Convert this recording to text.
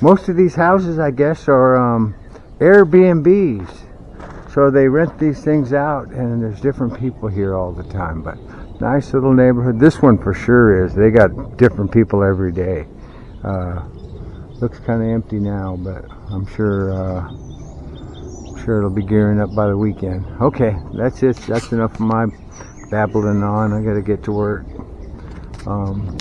most of these houses, I guess, are um, Airbnbs. So they rent these things out, and there's different people here all the time. But nice little neighborhood. This one for sure is. They got different people every day. Uh, looks kind of empty now, but I'm sure. Uh, sure it'll be gearing up by the weekend. Okay, that's it. That's enough of my babbling on. I got to get to work. Um,